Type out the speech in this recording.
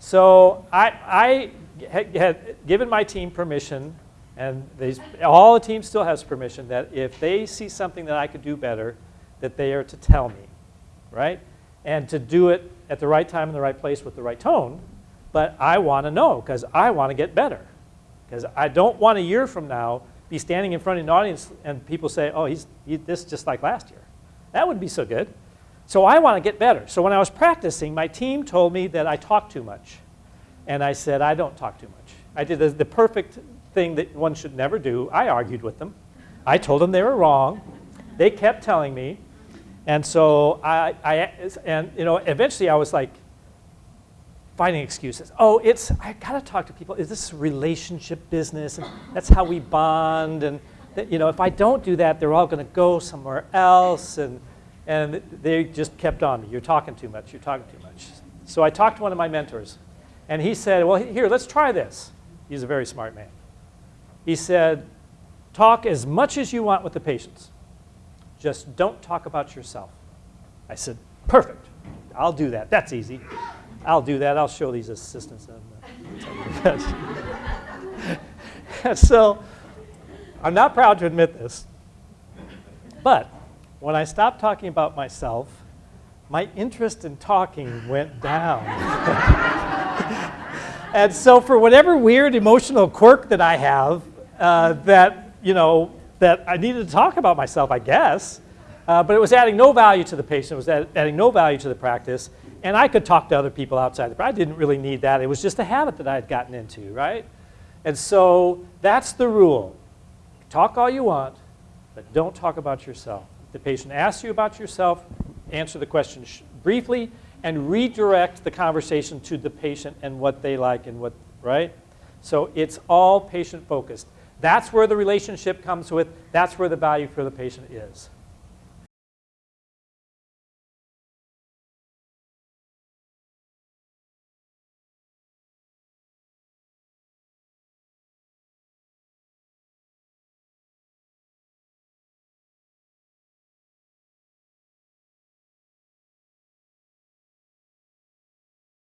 So I, I had, given my team permission, and they, all the team still has permission, that if they see something that I could do better, that they are to tell me, right? And to do it at the right time in the right place with the right tone, but I want to know because I want to get better. Because I don't want a year from now be standing in front of an audience and people say, oh, he's he, this just like last year. That would be so good. So I want to get better. So when I was practicing, my team told me that I talk too much. And I said, I don't talk too much. I did the, the perfect thing that one should never do. I argued with them. I told them they were wrong. They kept telling me. And so I, I and you know, eventually I was like, finding excuses. Oh, it's, I gotta talk to people. Is this relationship business? And that's how we bond. And, that, you know, if I don't do that, they're all gonna go somewhere else. And, and they just kept on me. You're talking too much. You're talking too much. So I talked to one of my mentors. And he said, well, here, let's try this. He's a very smart man. He said, talk as much as you want with the patients. Just don't talk about yourself. I said, perfect. I'll do that. That's easy. I'll do that. I'll show these assistants. so I'm not proud to admit this, but when I stopped talking about myself, my interest in talking went down. and so for whatever weird emotional quirk that I have, uh, that, you know, that I needed to talk about myself, I guess, uh, but it was adding no value to the patient, it was adding no value to the practice, and I could talk to other people outside, but I didn't really need that. It was just a habit that I had gotten into, right? And so that's the rule. Talk all you want, but don't talk about yourself. The patient asks you about yourself, answer the question briefly and redirect the conversation to the patient and what they like and what, right? So it's all patient focused. That's where the relationship comes with, that's where the value for the patient is.